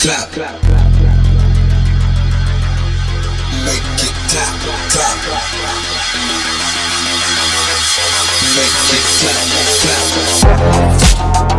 clap. Make it clap, clap. Make it clap, clap.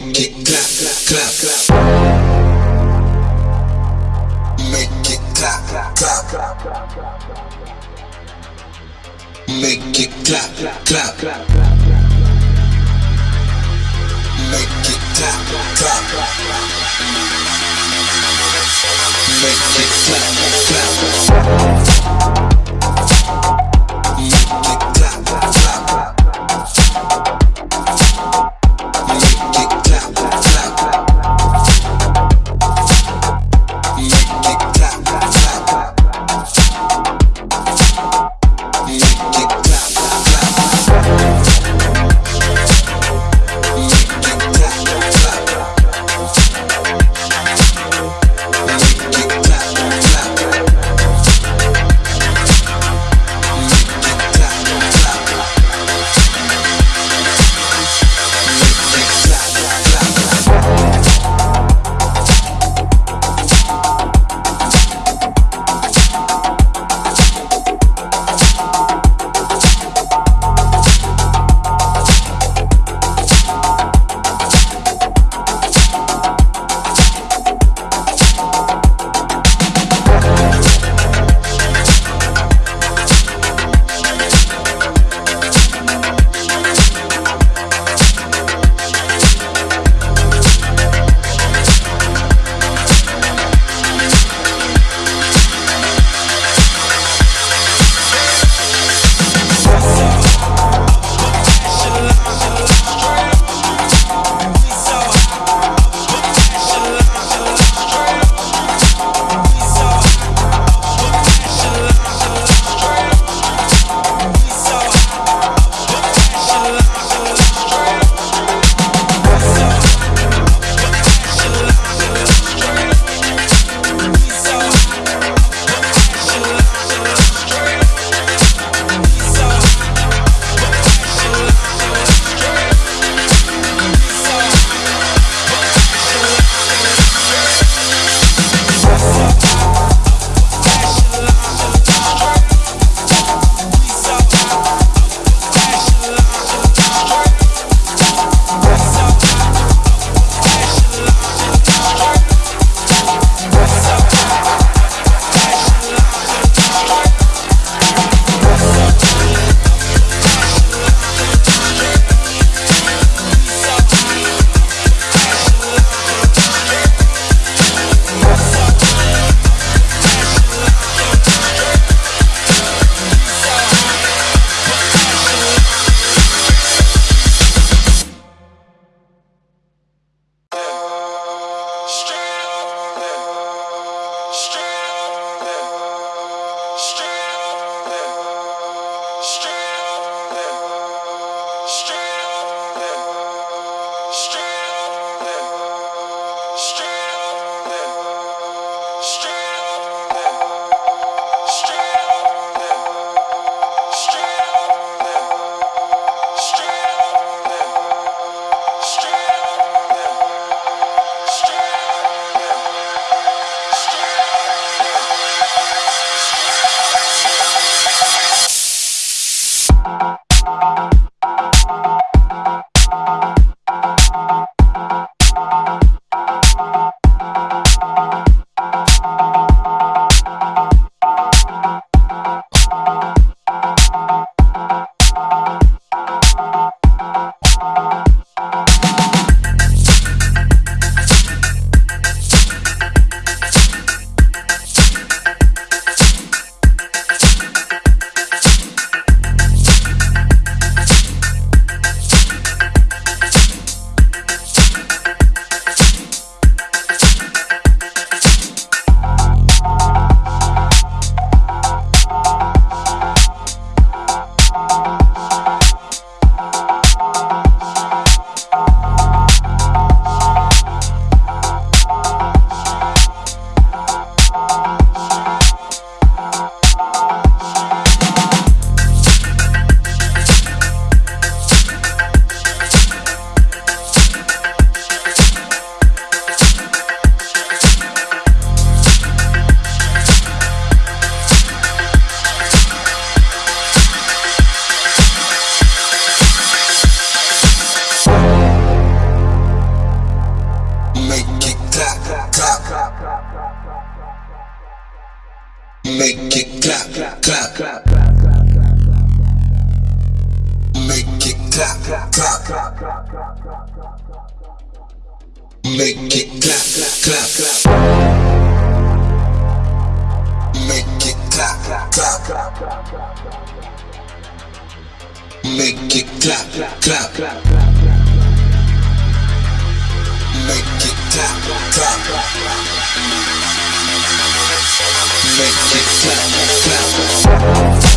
Make it clap, clap, clap. Make it clap, clap. clap. Make it clap, clap. clap. Make it clap, clap. clap. Make it clap, clap, clap. Make it clap, clap, clap. Make it clap, clap. clap. Make it clap, clap, clap. Make it clap, clap. clap. Make it clap, clap, clap. Make it clap, clap, clap make it clap, clap.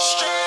Straight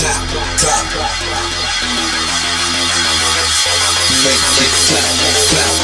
Make it clap. clap,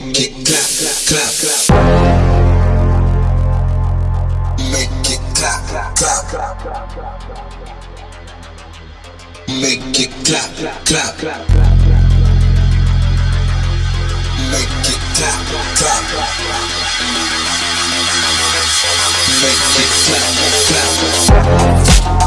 Make it clap, clap, clap. Make it clap, clap. Make it clap, clap. Make it clap, clap. Make it clap, clap.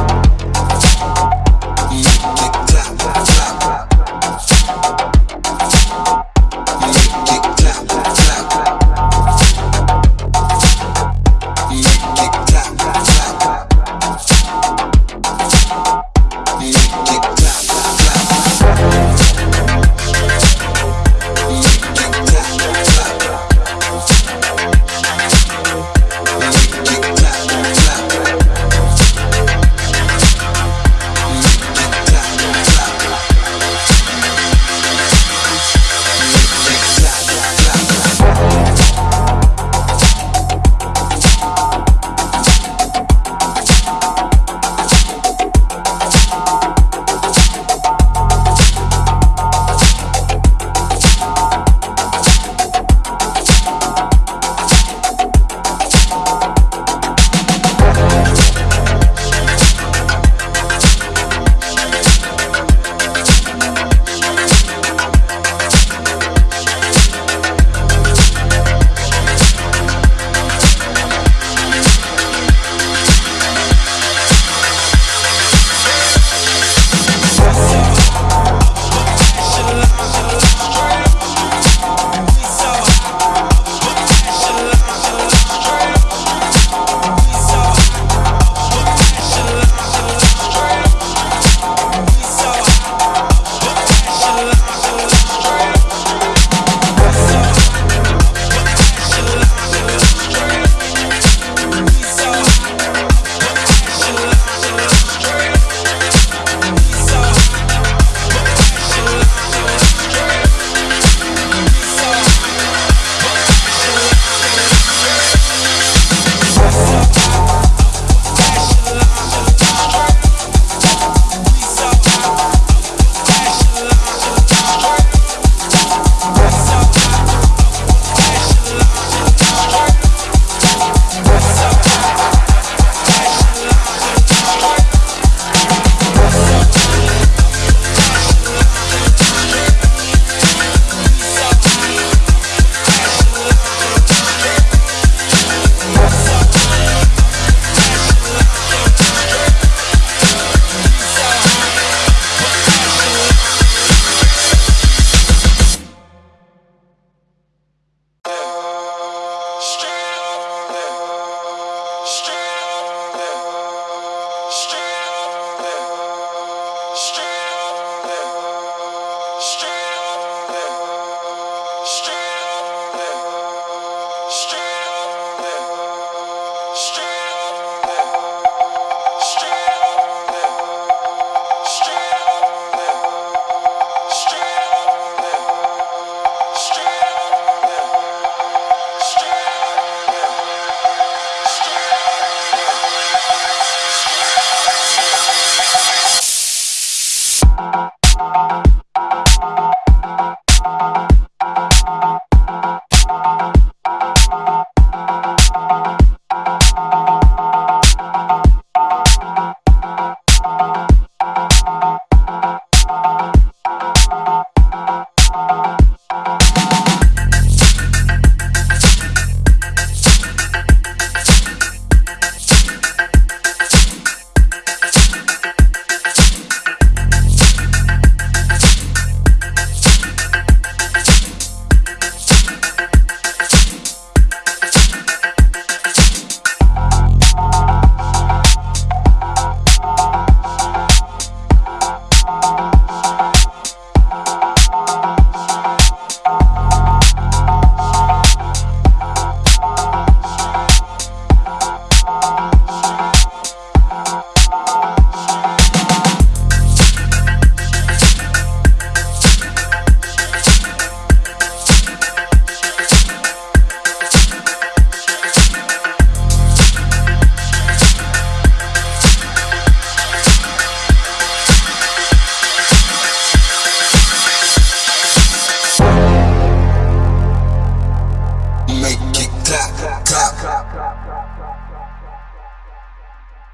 Make it clap, clap.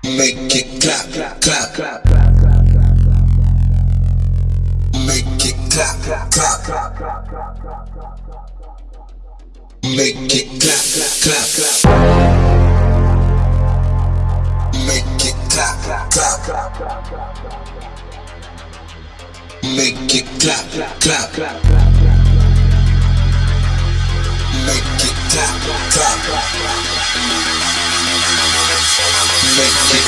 Make it clap, clap. Make it clap, clap. Make it clap, clap, clap. Make it clap, clap. Make it clap, clap. Make it clap, clap. Make it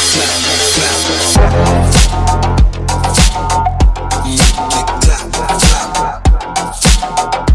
clap, clap.